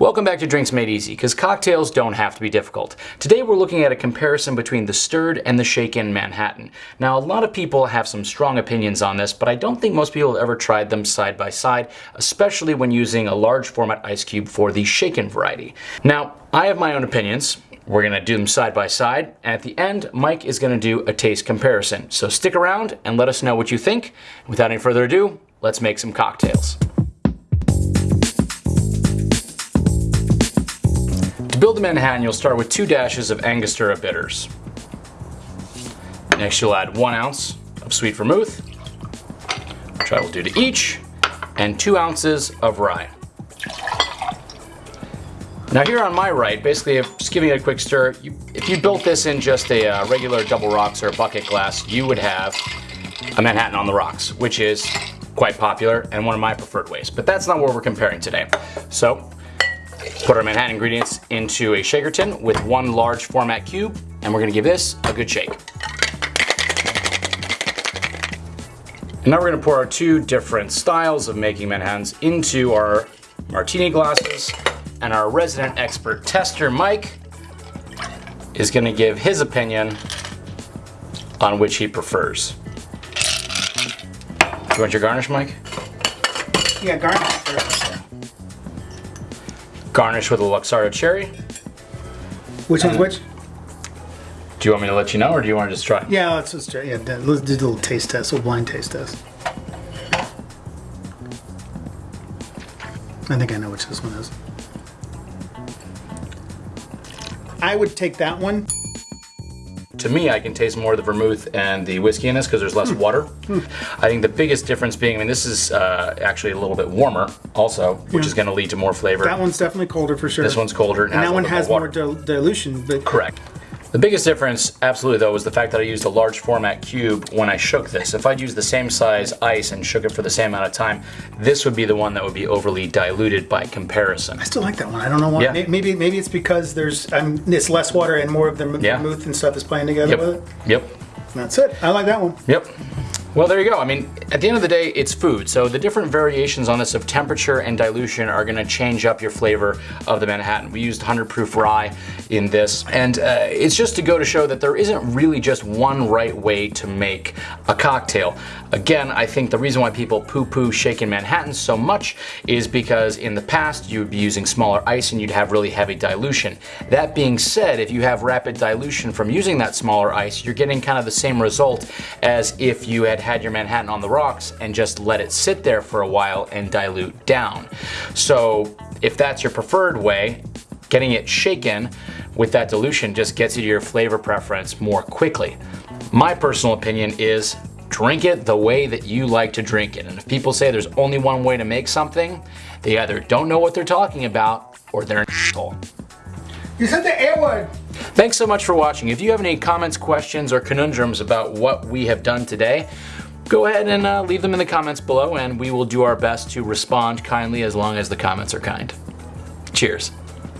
Welcome back to Drinks Made Easy, because cocktails don't have to be difficult. Today we're looking at a comparison between the stirred and the shaken Manhattan. Now a lot of people have some strong opinions on this, but I don't think most people have ever tried them side by side, especially when using a large format ice cube for the shaken variety. Now, I have my own opinions. We're gonna do them side by side, and at the end, Mike is gonna do a taste comparison. So stick around and let us know what you think. Without any further ado, let's make some cocktails. Build a Manhattan, you'll start with two dashes of Angostura bitters. Next, you'll add one ounce of sweet vermouth, which I will do to each, and two ounces of rye. Now here on my right, basically just giving it a quick stir, you, if you built this in just a uh, regular double rocks or bucket glass, you would have a Manhattan on the rocks, which is quite popular and one of my preferred ways. But that's not what we're comparing today. So Put our Manhattan ingredients into a shaker tin with one large format cube, and we're gonna give this a good shake. And now we're gonna pour our two different styles of making Manhattans into our martini glasses, and our resident expert tester, Mike, is gonna give his opinion on which he prefers. Do you want your garnish, Mike? Yeah, garnish first. Garnish with a Luxardo cherry. Which one's which? Do you want me to let you know, or do you want to just try? Yeah, let's just try. Yeah, let's do a little taste test, a little blind taste test. I think I know which this one is. I would take that one. To me, I can taste more of the vermouth and the whiskey in this because there's less hmm. water. Hmm. I think the biggest difference being, I mean, this is uh, actually a little bit warmer also, which yeah. is going to lead to more flavor. That one's definitely colder for sure. This one's colder. And, and that one has more, more dilution. But Correct. The biggest difference, absolutely though, was the fact that I used a large format cube when I shook this. If I'd used the same size ice and shook it for the same amount of time, this would be the one that would be overly diluted by comparison. I still like that one. I don't know why. Yeah. Maybe maybe it's because there's um, it's less water and more of the yeah. vermouth and stuff is playing together yep. with it. Yep. That's it. I like that one. Yep. Well, there you go. I mean, at the end of the day, it's food. So the different variations on this of temperature and dilution are gonna change up your flavor of the Manhattan. We used 100 proof rye in this, and uh, it's just to go to show that there isn't really just one right way to make a cocktail. Again, I think the reason why people poo-poo shaken Manhattan so much is because in the past you would be using smaller ice and you'd have really heavy dilution. That being said, if you have rapid dilution from using that smaller ice, you're getting kind of the same result as if you had your Manhattan on the rocks and just let it sit there for a while and dilute down. So if that's your preferred way, getting it shaken with that dilution just gets you to your flavor preference more quickly. My personal opinion is drink it the way that you like to drink it. And if people say there's only one way to make something, they either don't know what they're talking about or they're an asshole. You said the A word. Thanks so much for watching. If you have any comments, questions, or conundrums about what we have done today, go ahead and uh, leave them in the comments below and we will do our best to respond kindly as long as the comments are kind. Cheers.